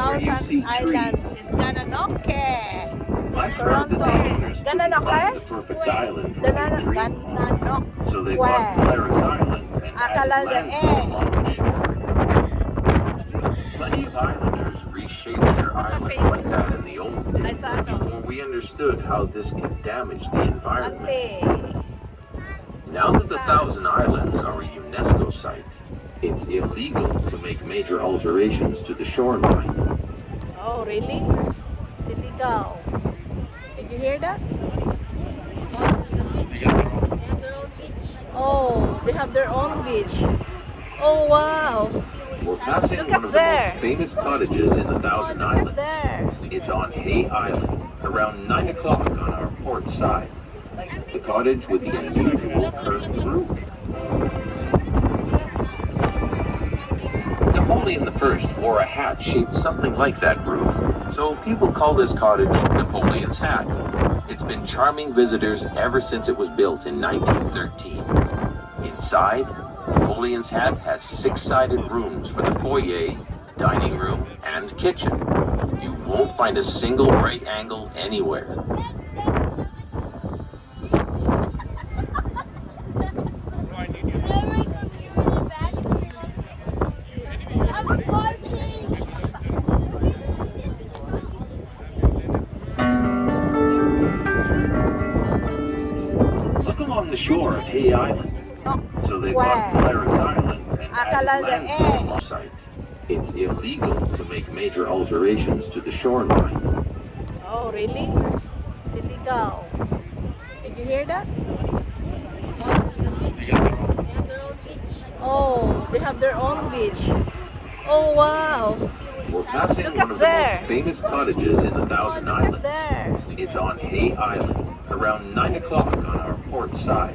Thousand Islands in Gananoque, the Gananoque? Gananoque. so they bought Polaris Island and we understood how this can damage the environment. Now that the Thousand Islands are a UNESCO site, it's illegal to make major alterations to the shoreline. Oh, really? It's illegal. Did you hear that? Oh, they have their own beach. Oh, wow. We're passing Look one up of the there. most famous cottages in the Oh, Thousand look at Islands. there. It's on Hay Island, around 9 o'clock on our port side. The cottage with the unusual curved roof. Napoleon I wore a hat shaped something like that roof, so people call this cottage Napoleon's Hat. It's been charming visitors ever since it was built in 1913. Inside, Napoleon's Hat has six-sided rooms for the foyer, dining room, and kitchen. You won't find a single right angle anywhere. Oh, So they Where? bought Polaris Island and added de land the site. It's illegal to make major alterations to the shoreline. oh, really? It's illegal. Did you hear that? Oh, they have their own beach. Oh, wow. We're passing Look one up of the most famous cottages in the Oh, Thousand look Islands. there. It's on Hay Island, around 9 o'clock on our port side.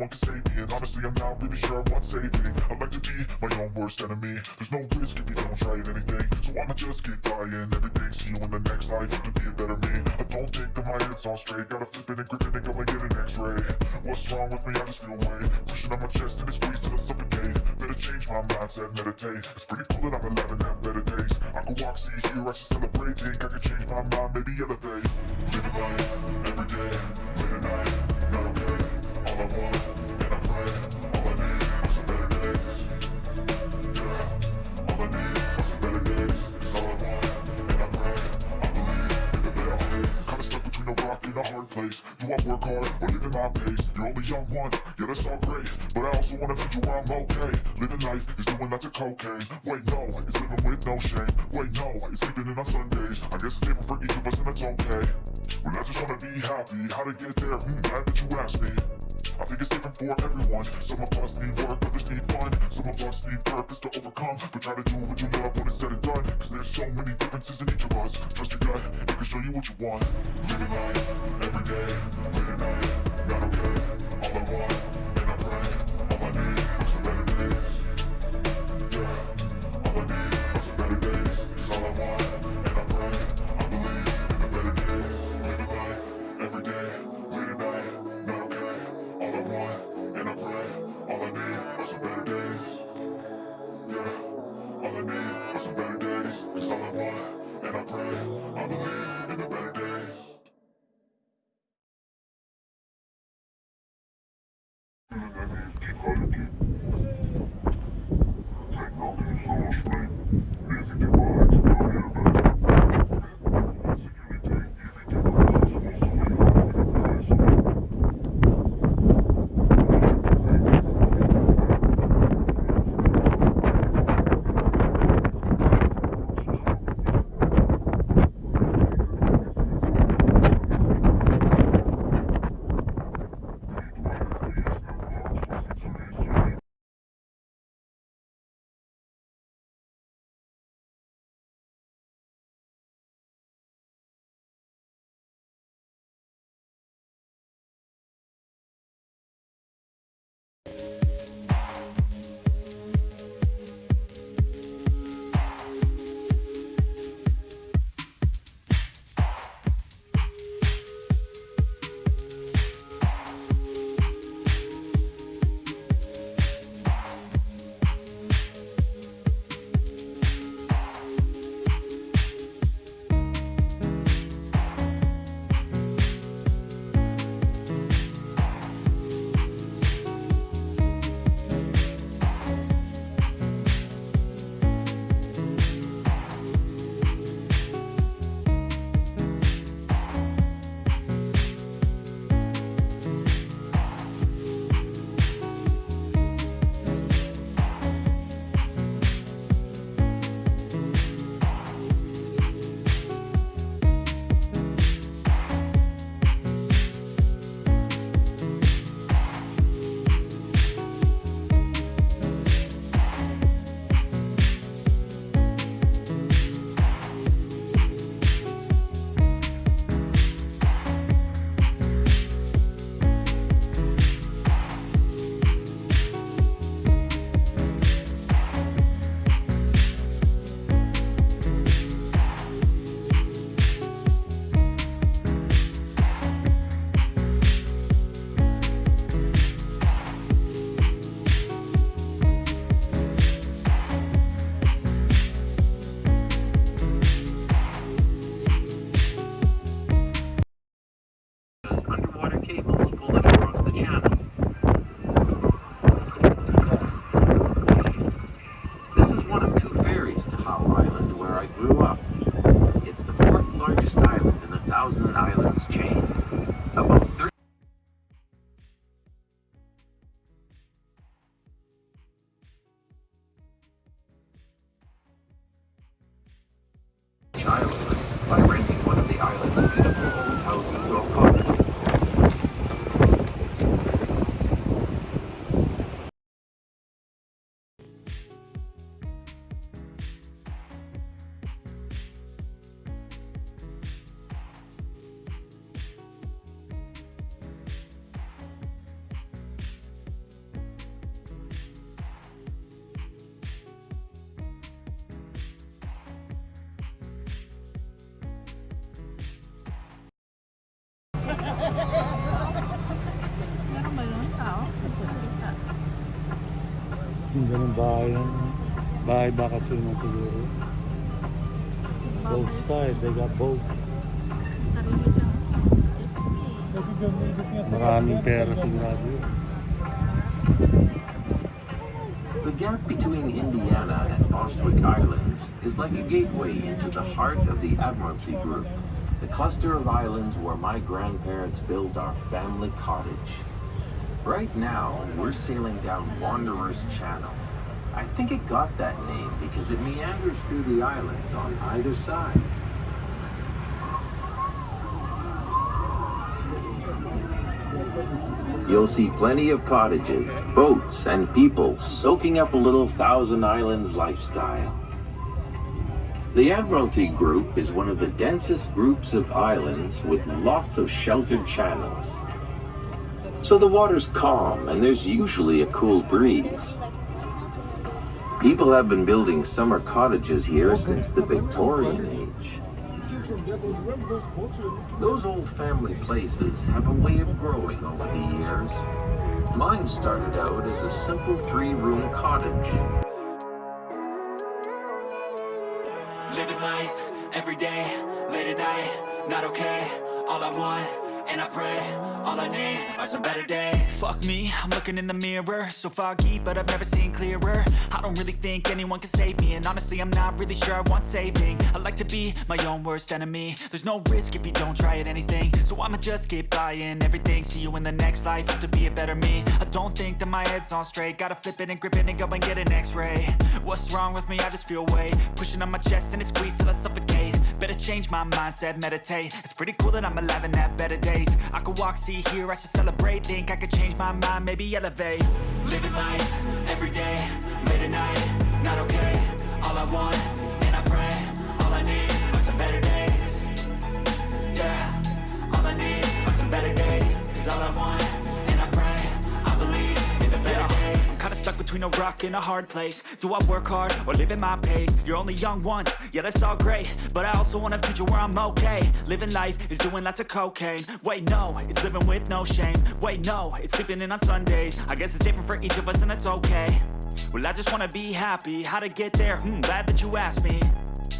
Can save me, and honestly, I'm not really sure what's saving. I like to be my own worst enemy. There's no risk if you don't try anything, so I'ma just keep dying everything. See you in the next life you to be a better me. I don't think that my head's on straight, gotta flip it and grip it and go and get an X-ray. What's wrong with me? I just feel weight pushing on my chest and it squeezed till I suffocate. Better change my mindset, meditate. It's pretty cool that I'm alive and have better days. I could walk, see, hear, I should celebrate. Think I could change my mind, maybe elevate. Living life every day, late at night. All I work hard live in my pace? You're only young one, yeah that's all great. But I also wanna make sure I'm okay. Living life is doing lots of cocaine. Wait no, it's living with no shame. Wait no, it's sleeping in on Sundays. I guess it's different for each of us and that's okay. Well I just wanna be happy. How to get there? Hmm, glad that you asked me. I think it's different for everyone. Some of us need work, others need fun. Some of us need purpose to overcome. But try to do what you love when it's said and done. Cause there's so many differences in each of us. Trust your gut, it can show you what you want. Living life every day, yung tao? Ganun bahay yan. Bahay bakasyon mo siguro. Both side, they got both. Sarili siyang jet ski. Maraming pera sigurado yun. The gap between Indiana and Bostwick Islands is like a gateway into the heart of the Admiralty Group, the cluster of islands where my grandparents built our family cottage. Right now, we're sailing down Wanderer's Channel. I think it got that name because it meanders through the islands on either side. You'll see plenty of cottages, boats, and people soaking up a little Thousand Islands lifestyle. The Admiralty Group is one of the densest groups of islands with lots of sheltered channels. So the water's calm and there's usually a cool breeze. People have been building summer cottages here since the Victorian age. Those old family places have a way of growing over the years. Mine started out as a simple three-room cottage. Life every day, late at night, not okay. All I want, and I pray, all I need are some better days. Fuck me, I'm looking in the mirror, so foggy, but I've never seen clearer. I don't really think anyone can save me, and honestly, I'm not really sure I want saving. I like to be my own worst enemy. There's no risk if you don't try at anything, so I'ma just keep buying everything. See you in the next life, hope to be a better me. I don't think that my head's on straight, gotta flip it and grip it and go and get an X-ray. What's wrong with me? I just feel weight pushing on my chest and it squeezes till I suffocate. Better change my mindset, meditate. It's pretty cool that I'm alive and have better days. I could walk, see, hear, I should celebrate. Think I could change my mind, maybe elevate. Living life every day, late at night, between a rock and a hard place. Do I work hard or live at my pace? You're only young once, yeah that's all great. But I also want a future where I'm okay. Living life is doing lots of cocaine. Wait no, it's living with no shame. Wait no, it's sleeping in on Sundays. I guess it's different for each of us and that's okay. Well I just wanna be happy, how to get there? Hmm, glad that you asked me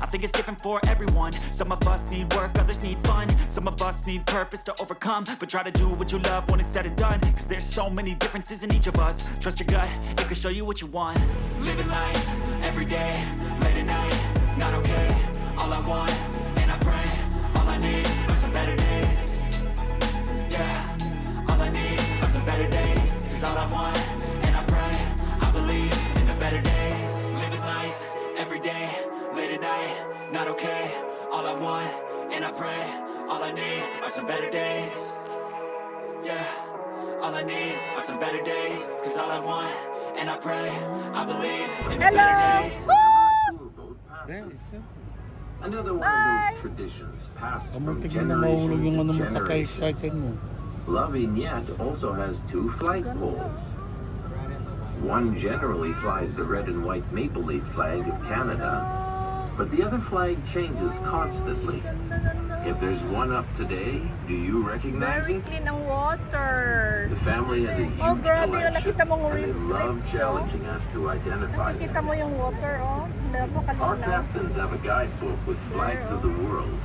I think it's different for everyone. Some of us need work, others need fun. Some of us need purpose to overcome. But try to do what you love when it's said and done. Cause there's so many differences in each of us. Trust your gut, it can show you what you want. Living life, every day, late at night Not okay, Another one of those traditions passed from Kamuntik mo na mahulog yung ano generation to sa generation. La Vignette also has two flagpoles. One generally flies the red and white maple leaf flag of Canada, but the other flag changes constantly. If there's one up today, do you recognize Very it? clean ang water. The family has a oh, huge Oh, grabe collection, Nakita mong and they love reefs, oh. challenging us to identify Nakikita mo yung water, oh. Our captains have a guidebook with flags of the world,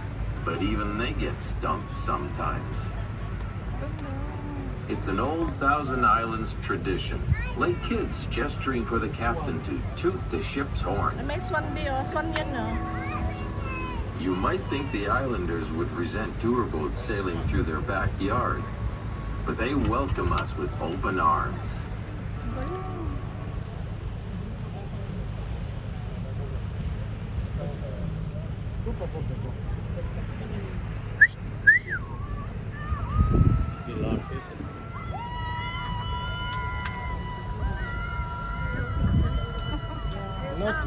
but even they get stumped sometimes. It's an old Thousand Islands tradition, like kids gesturing for the captain to toot the ship's horn. May swan di oh. Swan yan no. You might think the islanders would resent tour boats sailing through their backyard, but they welcome us with open arms.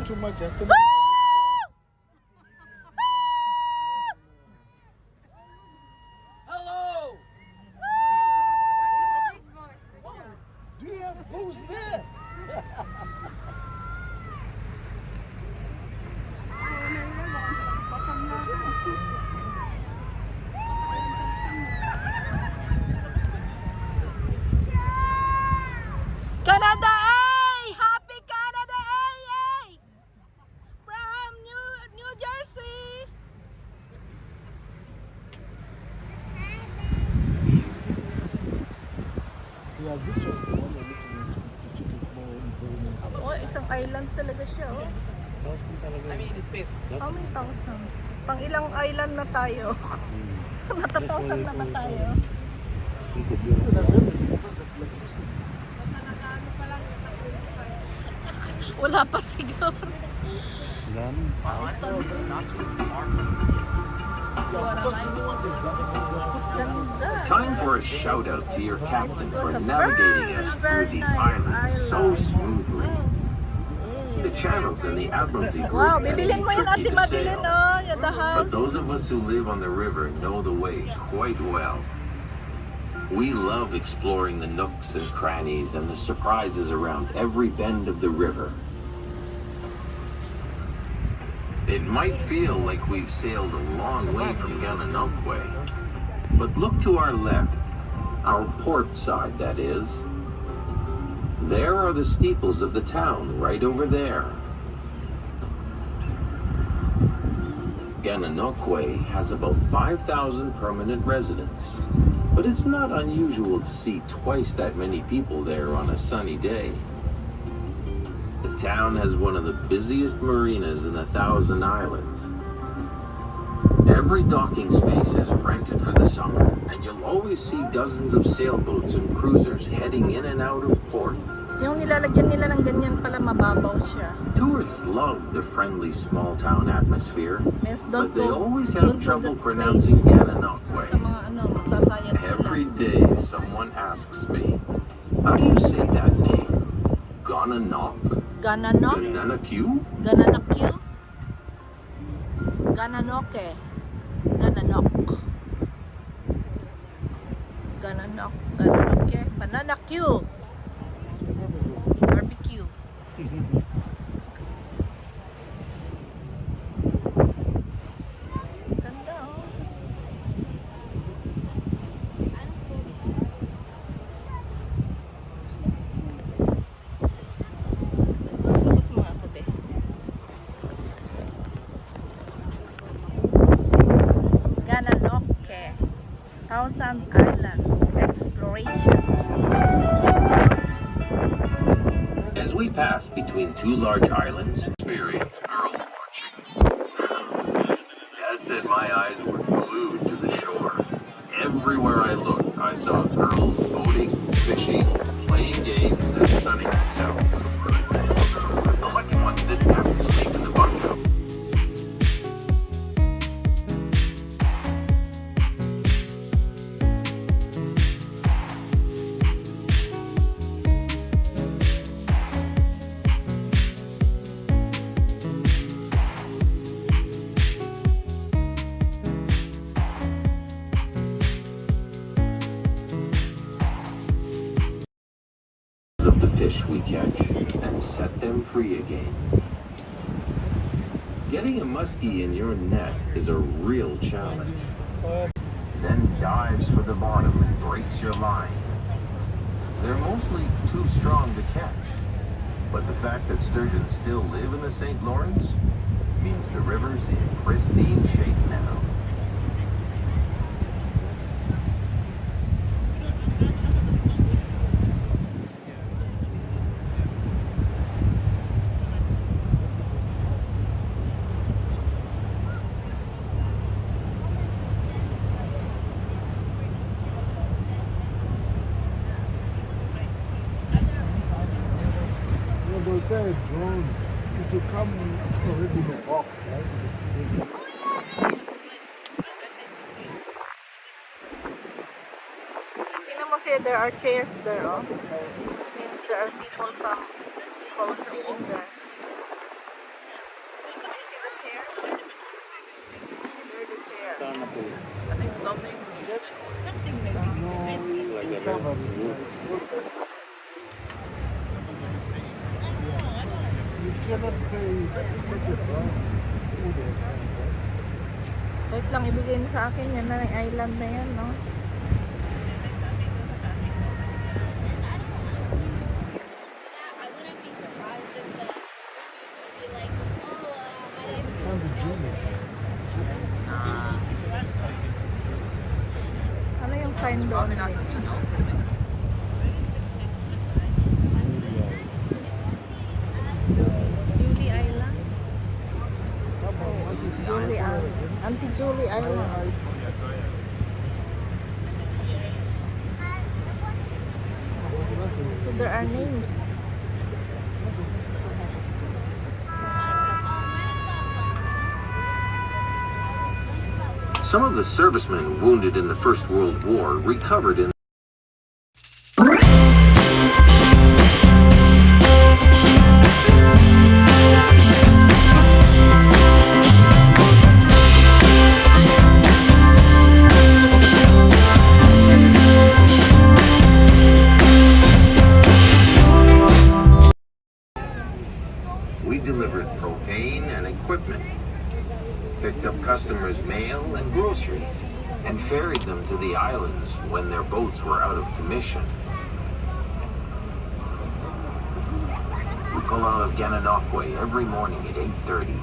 Too much. ah. I mean, it's based. How many thousands? Pang ilang island na tayo? Natatasan na ba tayo? Wala pa siguro. Ganda. Time for a shout out to your captain for navigating us through these nice islands so island. smoothly. Channels and the Admiralty Group Wow, bibilin mo yan tricky Ate to Madeline, sail. oh. Yung the But those of us who live on the river know the way quite well. We love exploring the nooks and crannies and the surprises around every bend of the river. It might feel like we've sailed a long way from Gananoque, but look to our left, our port side that is. There are the steeples of the town right over there. Gananoque has about 5,000 permanent residents, but it's not unusual to see twice that many people there on a sunny day. The town has one of the busiest marinas in the Thousand Islands. Every docking space is rented for the summer, and you'll always see dozens of sailboats and cruisers heading in and out of port. Yung nilalagyan nila ng ganyan pala mababaw siya. Tourists love the friendly small town atmosphere, don't but they go, always have trouble pronouncing. Gananoque. Sa mga ano, masasayad sila. Every day someone asks me, how do you say that name? Gananoque? Gananok? Gananoque? Gananakyu? Gananoke. gananok. Gananok, gananok, eh. Bananakyo. Pass between two large islands, experience girl watching. Dad said my eyes were glued to the shore. Everywhere I looked, I saw girls boating, fishing, playing games, and sunning themselves. In your net is a real challenge. Then dives for the bottom and breaks your line. They're mostly too strong to catch, but the fact that sturgeon still live in the St. Lawrence means the river's in pristine shape now. say drone, it will come already in a box, right? Tingnan mo siya, there are chairs there, oh. And there are people, some people sitting there. You see the chairs? There are the chairs. I think some things you should You cannot pay a price. Wait lang, ibigay niyo sa akin yan na yung island na yan, no? I wouldn't be surprised if the reviews would be like, oh, uh, my ice cream Sounds a genius. Ano yung sign doon? probably not gonna be melted. Julie Island? Oh, Julie Island. Auntie Julie Island. So there are names. Some of the servicemen wounded in the First World War recovered in We delivered propane and equipment, picked up customers' mail and groceries, and ferried them to the islands when their boats were out of commission. We pull out of Gananoque every morning at 8.30.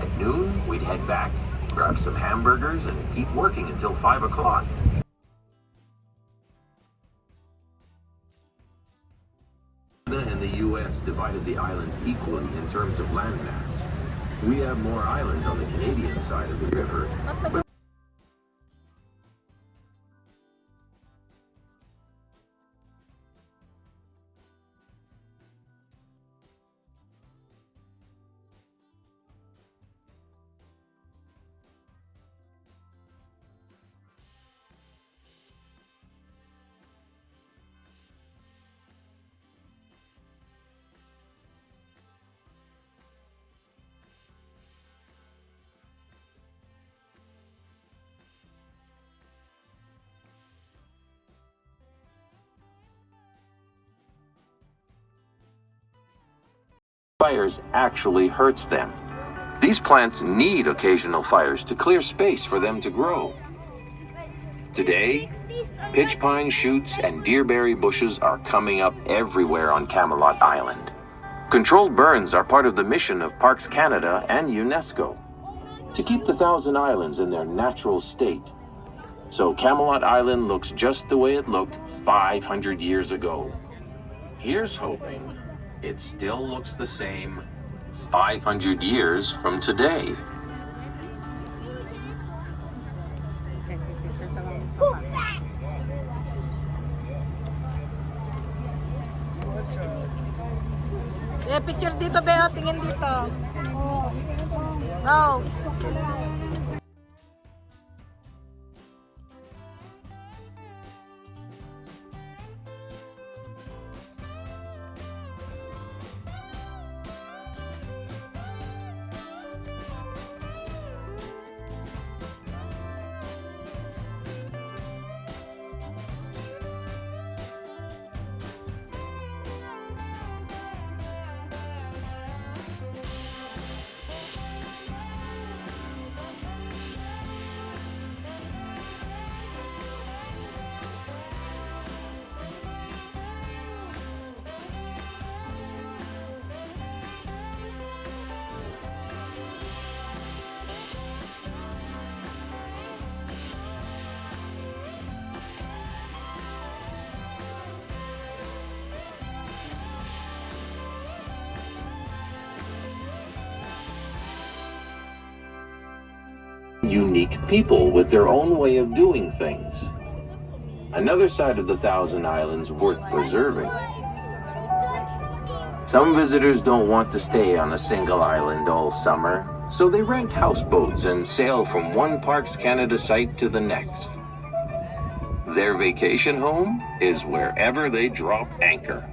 At noon, we'd head back, grab some hamburgers, and keep working until 5 o'clock. Canada and the U.S. divided the islands equally in terms of land mass. We have more islands on the Canadian side of the river, fires actually hurts them. These plants need occasional fires to clear space for them to grow. Today, pitch pine shoots and deerberry bushes are coming up everywhere on Camelot Island. Controlled burns are part of the mission of Parks Canada and UNESCO to keep the Thousand Islands in their natural state. So Camelot Island looks just the way it looked 500 years ago. Here's hoping it still looks the same 500 years from today. Eh, picture dito, Bea. Tingin dito. Go. Unique people with their own way of doing things. Another side of the Thousand Islands worth preserving. Some visitors don't want to stay on a single island all summer, so they rent houseboats and sail from one Parks Canada site to the next. Their vacation home is wherever they drop anchor.